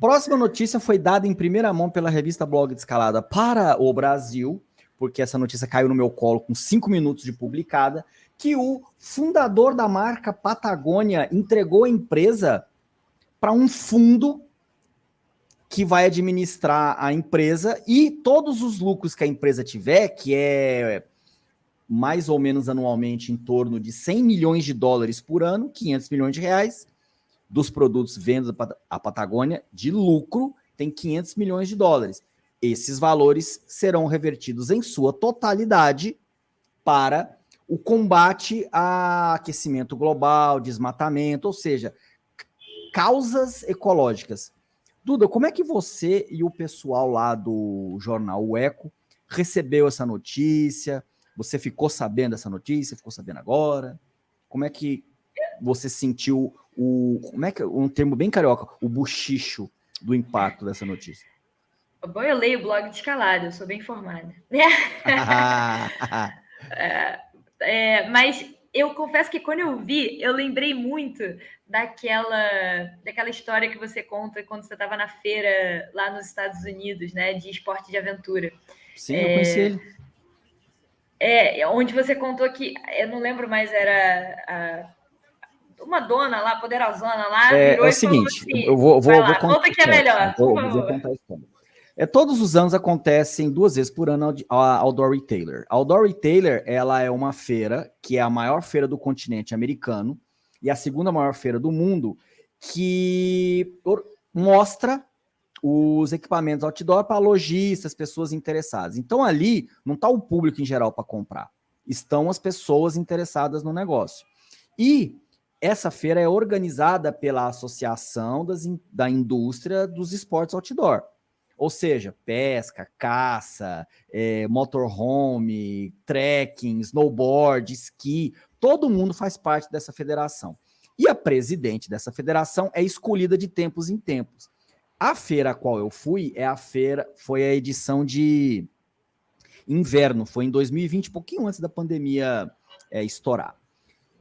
Próxima notícia foi dada em primeira mão pela revista Blog de Escalada para o Brasil, porque essa notícia caiu no meu colo com cinco minutos de publicada, que o fundador da marca Patagônia entregou a empresa para um fundo que vai administrar a empresa e todos os lucros que a empresa tiver, que é mais ou menos anualmente em torno de 100 milhões de dólares por ano, 500 milhões de reais, dos produtos vendidos à Patagônia, de lucro, tem 500 milhões de dólares. Esses valores serão revertidos em sua totalidade para o combate a aquecimento global, desmatamento, ou seja, causas ecológicas. Duda, como é que você e o pessoal lá do jornal O Eco recebeu essa notícia? Você ficou sabendo dessa notícia? Ficou sabendo agora? Como é que você sentiu o. Como é que um termo bem carioca, o buchicho do impacto dessa notícia? Bom, eu leio o blog de escalada, eu sou bem informada. é, é, mas eu confesso que quando eu vi, eu lembrei muito daquela, daquela história que você conta quando você estava na feira lá nos Estados Unidos, né, de esporte de aventura. Sim, é, eu conheci ele. É, onde você contou que, eu não lembro mais, era a, uma dona lá, poderosona lá, é, é o seguinte, assim, eu vou, vou, vou contar, conta que é melhor, vou, vou contar a história. É, todos os anos acontecem duas vezes por ano a Outdoor Retailer. A Outdoor Retailer ela é uma feira que é a maior feira do continente americano e a segunda maior feira do mundo que mostra os equipamentos outdoor para lojistas, pessoas interessadas. Então ali não está o público em geral para comprar, estão as pessoas interessadas no negócio. E essa feira é organizada pela Associação das, da Indústria dos Esportes Outdoor. Ou seja, pesca, caça, é, motorhome, trekking, snowboard, esqui, todo mundo faz parte dessa federação. E a presidente dessa federação é escolhida de tempos em tempos. A feira a qual eu fui é a feira, foi a edição de inverno, foi em 2020, pouquinho antes da pandemia é, estourar.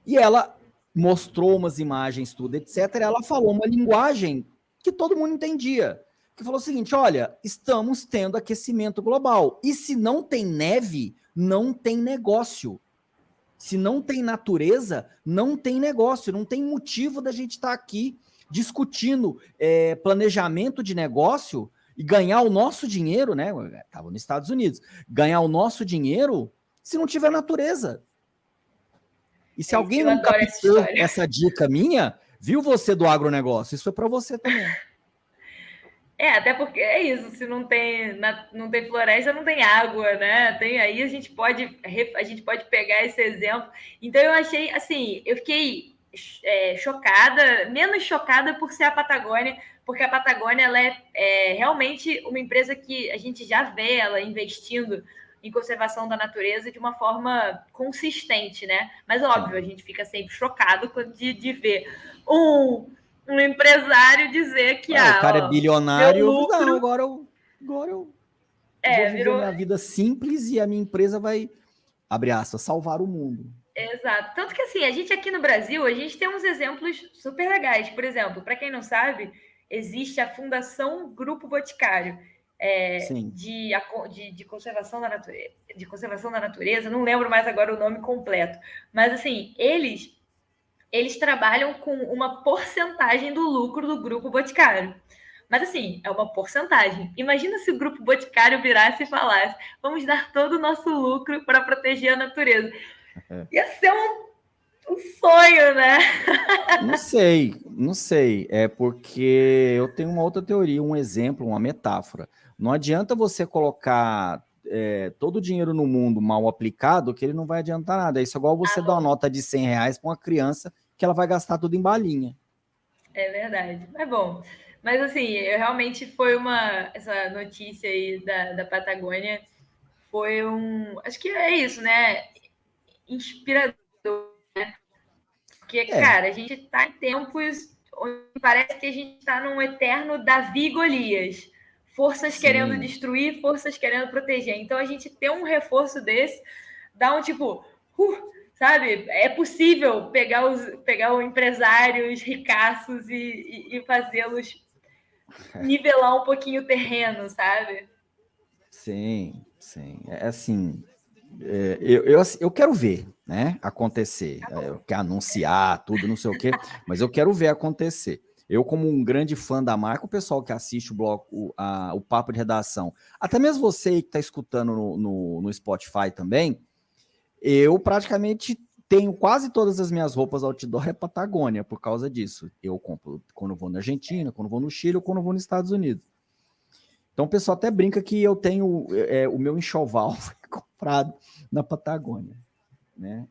E ela mostrou umas imagens, tudo, etc. Ela falou uma linguagem que todo mundo entendia que falou o seguinte: olha, estamos tendo aquecimento global. E se não tem neve, não tem negócio. Se não tem natureza, não tem negócio, não tem motivo da gente estar tá aqui discutindo é, planejamento de negócio e ganhar o nosso dinheiro, né? Estava nos Estados Unidos, ganhar o nosso dinheiro se não tiver natureza. E se é, alguém não captou essa, essa dica minha, viu você do agronegócio? Isso foi para você também. É, até porque é isso, se não tem, não tem floresta, não tem água, né? Tem, aí a gente pode a gente pode pegar esse exemplo. Então eu achei assim, eu fiquei é, chocada, menos chocada por ser a Patagônia, porque a Patagônia ela é, é, realmente uma empresa que a gente já vê ela investindo em conservação da natureza de uma forma consistente, né? Mas óbvio, a gente fica sempre chocado de, de ver um um empresário dizer que ah, o cara é ó, é bilionário, lucro... não, agora eu, agora eu é, vou viver virou... minha vida simples e a minha empresa vai, abre aspas, salvar o mundo. Exato. Tanto que assim, a gente aqui no Brasil, a gente tem uns exemplos super legais. Por exemplo, para quem não sabe, existe a Fundação Grupo Boticário. É, de, de, de, conservação da natureza, de conservação da natureza, não lembro mais agora o nome completo, mas assim, eles eles trabalham com uma porcentagem do lucro do grupo Boticário. Mas assim, é uma porcentagem. Imagina se o grupo Boticário virasse e falasse: vamos dar todo o nosso lucro para proteger a natureza. Ia ser um, um sonho, né? Não sei, não sei. É porque eu tenho uma outra teoria, um exemplo, uma metáfora. Não adianta você colocar é, todo o dinheiro no mundo mal aplicado, que ele não vai adiantar nada. É isso igual você ah, dar uma nota de 100 reais para uma criança que ela vai gastar tudo em balinha. É verdade. É bom. Mas assim, eu realmente foi uma. Essa notícia aí da, da Patagônia foi um. Acho que é isso, né? Inspirador? Porque, é. cara, a gente está em tempos onde parece que a gente está num eterno Davi Golias forças Sim. querendo destruir, forças querendo proteger. Então a gente ter um reforço desse dá um tipo, uh, sabe? É possível pegar os pegar os empresários ricaços e, e, e fazê-los nivelar um pouquinho o terreno, sabe? Sim, sim. É assim, é, eu, eu, eu quero ver, né, acontecer. Tá eu quero anunciar tudo, não sei o quê, mas eu quero ver acontecer. Eu, como um grande fã da marca, o pessoal que assiste o bloco, o, a, o papo de redação, até mesmo você que está escutando no, no, no Spotify também, eu praticamente tenho quase todas as minhas roupas outdoor é Patagônia por causa disso. Eu compro quando vou na Argentina, quando vou no Chile ou quando vou nos Estados Unidos. Então o pessoal até brinca que eu tenho é, o meu enxoval comprado na Patagônia. Né?